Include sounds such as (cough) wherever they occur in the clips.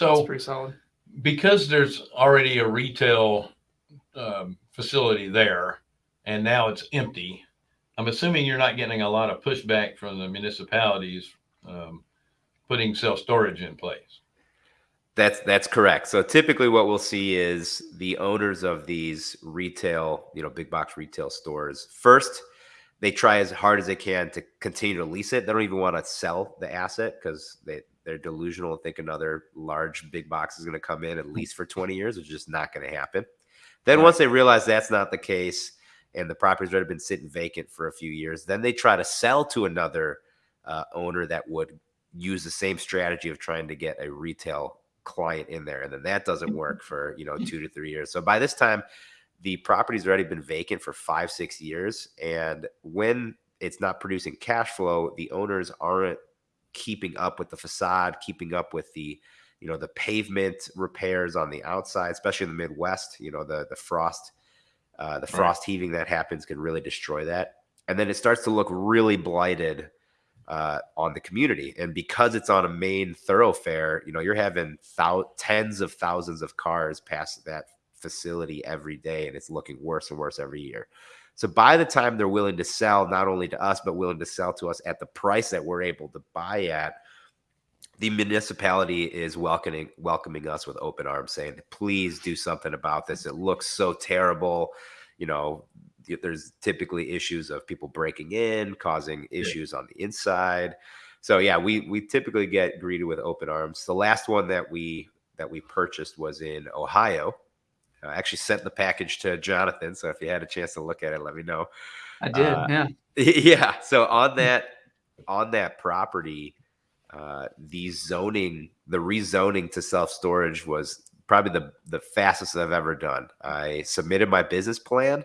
So That's pretty solid. because there's already a retail um, facility there and now it's empty, I'm assuming you're not getting a lot of pushback from the municipalities um, putting self storage in place. That's that's correct. So typically, what we'll see is the owners of these retail, you know, big box retail stores first. They try as hard as they can to continue to lease it. They don't even want to sell the asset because they they're delusional and think another large big box is going to come in at least for 20 years, which is just not going to happen. Then Right. once they realize that's not the case and the property's already been sitting vacant for a few years, then they try to sell to another uh, owner that would use the same strategy of trying to get a retail client in there and then that doesn't work (laughs) for you know two to three years so by this time the property's already been vacant for five six years and when it's not producing cash flow the owners aren't keeping up with the facade keeping up with the you know the pavement repairs on the outside especially in the midwest you know the the frost uh, the Right. frost heaving that happens can really destroy that and then it starts to look really blighted uh, on the community. And because it's on a main thoroughfare, you know, you're having thou- tens of thousands of cars pass that facility every day, and it's looking worse and worse every year. So by the time they're willing to sell, not only to us, but willing to sell to us at the price that we're able to buy at, the municipality is welcoming welcoming us with open arms, saying, "Please do something about this. It looks so terrible." You know, there's typically issues of people breaking in, causing issues on the inside. So yeah, we we typically get greeted with open arms. The last one that we that we purchased was in Ohio. I actually sent the package to Jonathan, so if you had a chance to look at it, let me know. I did. Uh, yeah. (laughs) yeah. So on that on that property, uh, the zoning, the rezoning to self storage was probably the the fastest I've ever done. I submitted my business plan.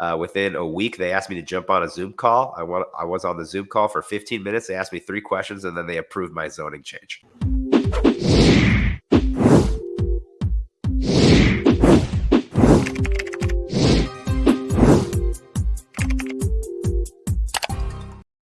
Uh, within a week, they asked me to jump on a Zoom call. I want I was on the Zoom call for 15 minutes. They asked me three questions, and then they approved my zoning change.